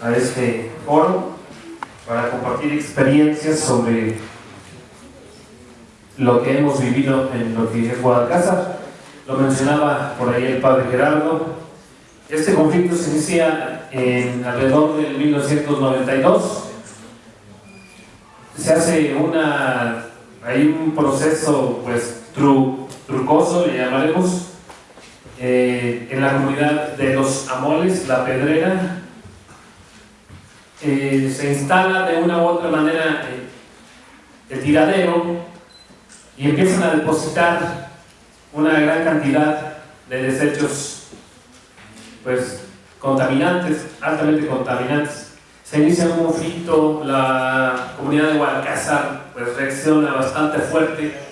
a este foro para compartir experiencias sobre lo que hemos vivido en lo que es Guadalcanal. Lo mencionaba por ahí el padre Gerardo. Este conflicto se inicia en alrededor del 1992. Se hace una, hay un proceso pues trucoso, le llamaremos, eh, en la comunidad de los Amoles, La Pedrera, eh, se instala de una u otra manera eh, el tiradero y empiezan a depositar una gran cantidad de desechos pues contaminantes, altamente contaminantes. Se inicia un conflicto, la comunidad de Guadalcázar pues reacciona bastante fuerte.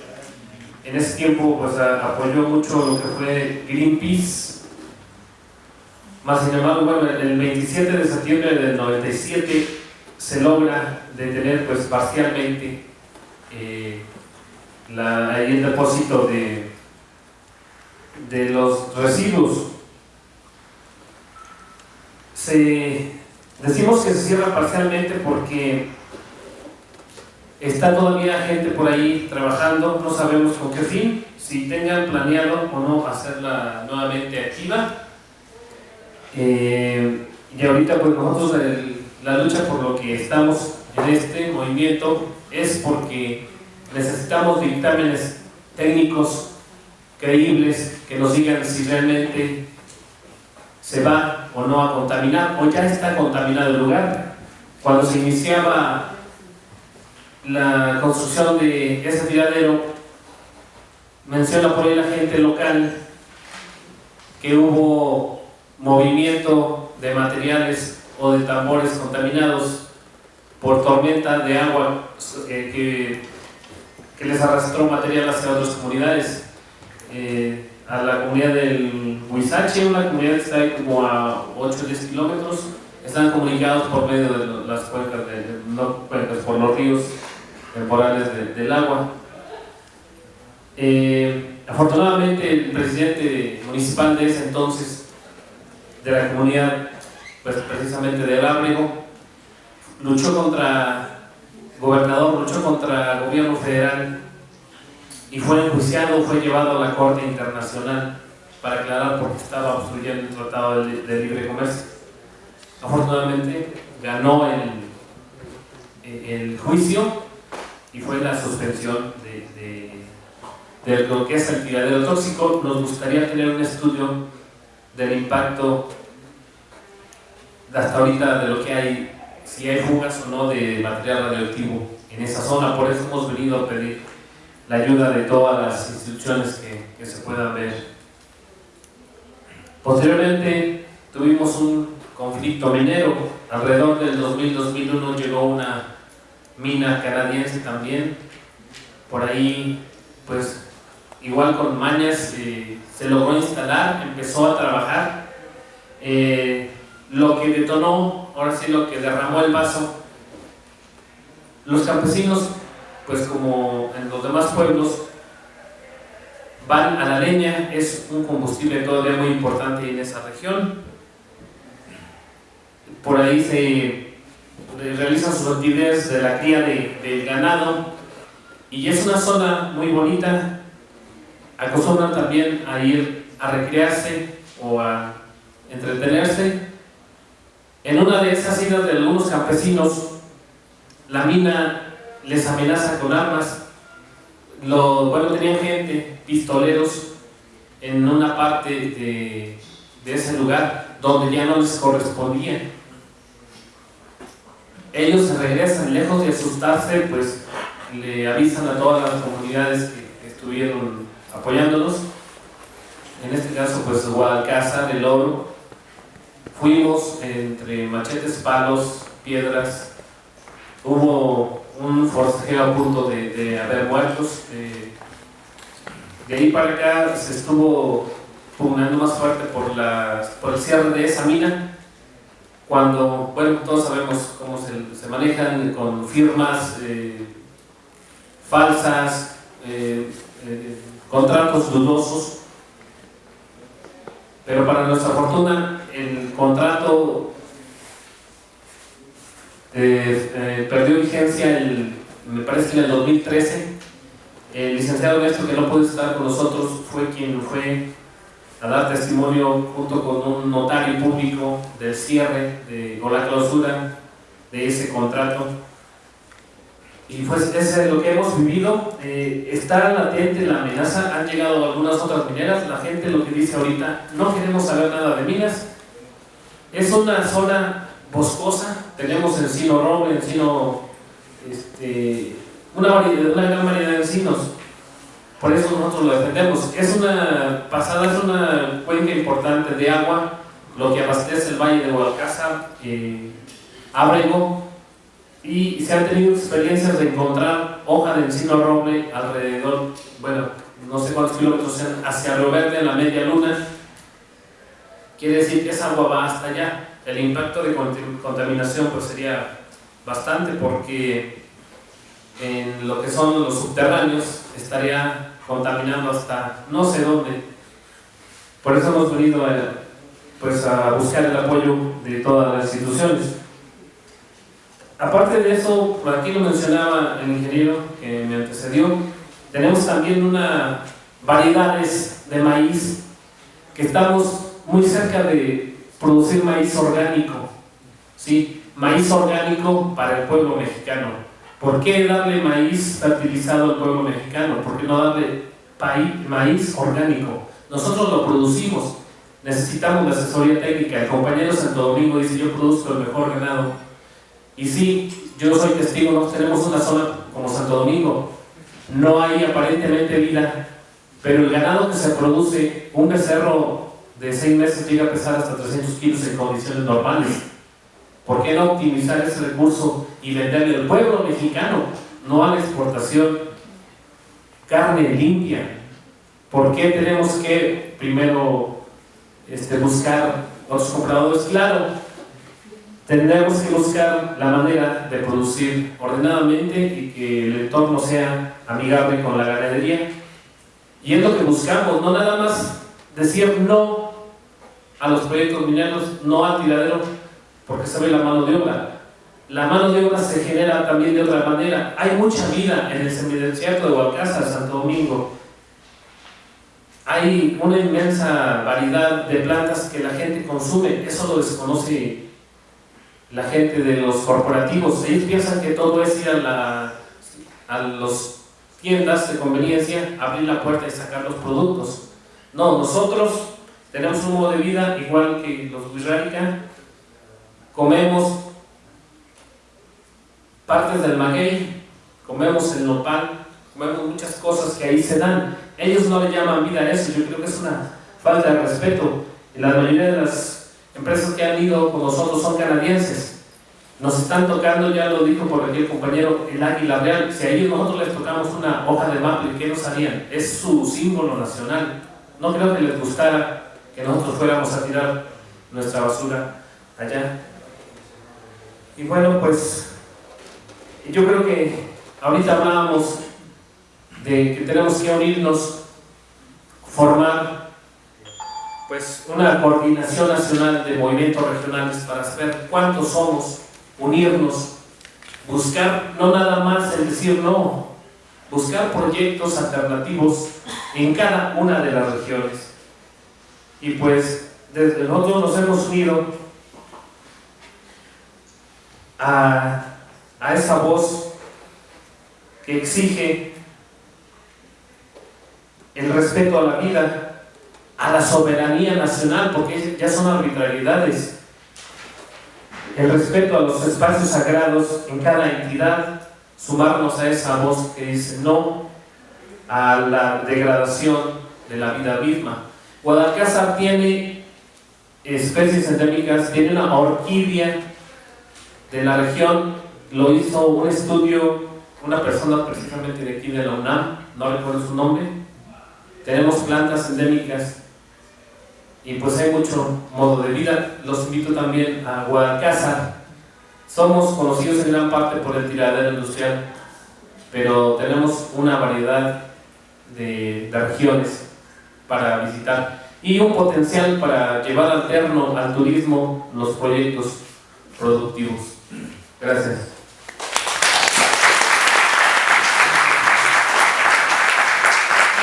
En ese tiempo pues apoyó mucho lo que fue Greenpeace. Más sin embargo, bueno, el 27 de septiembre del 97 se logra detener pues parcialmente eh, el depósito de, de los residuos se, decimos que se cierra parcialmente porque está todavía gente por ahí trabajando, no sabemos con qué fin, si tengan planeado o no hacerla nuevamente activa. Eh, y ahorita pues nosotros la lucha por lo que estamos en este movimiento es porque necesitamos dictámenes técnicos creíbles que nos digan si realmente se va o no a contaminar, o ya está contaminado el lugar. Cuando se iniciaba la construcción de ese tiradero, menciona por ahí la gente local que hubo movimiento de materiales o de tambores contaminados por tormenta de agua eh, que, que, les arrastró material hacia otras comunidades. Eh, a la comunidad del Huizache, una comunidad que está ahí como a 8 o 10 kilómetros, están comunicados por medio de las cuencas, de, no por los ríos temporales del agua. Eh, afortunadamente el presidente municipal de ese entonces, de la comunidad, pues precisamente del Ábrego, luchó contra, gobernador, luchó contra el gobierno federal y fue enjuiciado, fue llevado a la Corte Internacional para aclarar por qué estaba obstruyendo el Tratado de, Libre Comercio. Afortunadamente ganó el, el, juicio y fue la suspensión de, de, lo que es el tiradero tóxico. Nos gustaría tener un estudio del impacto hasta ahorita de lo que hay, si hay fugas o no de material radioactivo en esa zona. Por eso hemos venido a pedir la ayuda de todas las instituciones que, se puedan ver. Posteriormente tuvimos un conflicto minero, alrededor del 2000-2001 llegó una mina canadiense también, por ahí pues igual con mañas eh, se logró instalar, empezó a trabajar, eh, lo que detonó, ahora sí lo que derramó el vaso, los campesinos pues como en los demás pueblos, van a la leña, es un combustible todavía muy importante en esa región. Por ahí se realizan sus actividades de la cría de, ganado y es una zona muy bonita. Acostumbran también a ir a recrearse o a entretenerse. En una de esas idas de algunos campesinos, la mina les amenaza con armas. Lo, bueno, tenían gente, pistoleros, en una parte de, ese lugar donde ya no les correspondía. Ellos regresan, lejos de asustarse, pues le avisan a todas las comunidades que, estuvieron apoyándonos. En este caso, pues Guadalcázar, El Oro. Fuimos entre machetes, palos, piedras. Hubo un forcejeo a punto de, haber muertos. Eh, de ahí para acá se estuvo pugnando más fuerte por el cierre de esa mina, cuando, bueno, todos sabemos cómo se, manejan con firmas eh, falsas, eh, contratos dudosos, pero para nuestra fortuna el contrato eh, eh, perdió vigencia, el, me parece que en el 2013. El licenciado Néstor, que no puede estar con nosotros, fue quien fue a dar testimonio junto con un notario público del cierre de, o la clausura de ese contrato. Y pues ese es lo que hemos vivido. Eh, está latente la amenaza, han llegado algunas otras mineras, la gente lo que dice ahorita, no queremos saber nada de minas. Es una zona boscosa, tenemos encino roble, encino, este, una, variedad, una gran variedad de encinos. Por eso nosotros lo defendemos. Es una pasada, es una cuenca importante de agua, lo que abastece el valle de Guadalcázar, eh, Ábrego, y se han tenido experiencias de encontrar hoja de encino roble alrededor, bueno, no sé cuántos kilómetros sean, hacia Río Verde, en la media luna. Quiere decir que esa agua va hasta allá. El impacto de contaminación pues sería bastante porque en lo que son los subterráneos estaría contaminando hasta no sé dónde. Por eso hemos venido a, pues, a buscar el apoyo de todas las instituciones. Aparte de eso, por aquí lo mencionaba el ingeniero que me antecedió, tenemos también una variedades de maíz que estamos muy cerca de producir maíz orgánico, ¿sí? maíz orgánico para el pueblo mexicano. ¿Por qué darle maíz fertilizado al pueblo mexicano? ¿Por qué no darle maíz orgánico? Nosotros lo producimos, necesitamos la asesoría técnica. El compañero Santo Domingo dice, yo produzco el mejor ganado y sí, yo soy testigo, nosotros tenemos una zona como Santo Domingo, no hay aparentemente vida, pero el ganado que se produce, un becerro de seis meses llega a pesar hasta 300 kilos en condiciones normales. ¿Por qué no optimizar ese recurso y venderle al pueblo mexicano, no a la exportación? Carne limpia. ¿Por qué tenemos que primero este, buscar otros compradores? Claro, tendremos que buscar la manera de producir ordenadamente y que el entorno sea amigable con la ganadería. Y es lo que buscamos, no nada más decir no a los proyectos mineros, no al tiradero, porque se ve la mano de obra. La mano de obra se genera también de otra manera. Hay mucha vida en el semidesierto de Hualcázar, Santo Domingo. Hay una inmensa variedad de plantas que la gente consume. Eso lo desconoce la gente de los corporativos. Ellos piensan que todo es ir a, la, a las tiendas de conveniencia, abrir la puerta y sacar los productos. No, nosotros tenemos un modo de vida igual que los Wixárika, comemos partes del maguey, comemos el nopal, comemos muchas cosas que ahí se dan. Ellos no le llaman vida a eso, yo creo que es una falta de respeto. La mayoría de las empresas que han ido con nosotros son canadienses. Nos están tocando, ya lo dijo por aquí el compañero, el águila real. Si a ellos nosotros les tocamos una hoja de maple, ¿qué nos harían? Es su símbolo nacional. No creo que les gustara que nosotros fuéramos a tirar nuestra basura allá. Y bueno, pues yo creo que ahorita hablábamos de que tenemos que unirnos, formar pues una coordinación nacional de movimientos regionales para saber cuántos somos, unirnos, buscar no nada más el decir no, buscar proyectos alternativos en cada una de las regiones. Y pues desde nosotros nos hemos unido a, a esa voz que exige el respeto a la vida, a la soberanía nacional, porque ya son arbitrariedades. El respeto a los espacios sagrados en cada entidad, sumarnos a esa voz que dice no a la degradación de la vida misma. Guadalcázar tiene especies endémicas, tiene una orquídea de la región, lo hizo un estudio, una persona precisamente de aquí de la UNAM, no recuerdo su nombre, tenemos plantas endémicas y pues hay mucho modo de vida. Los invito también a Guadalcázar. Somos conocidos en gran parte por el tiradero industrial, pero tenemos una variedad de, regiones para visitar. y un potencial para llevar alterno al turismo los proyectos productivos. Gracias.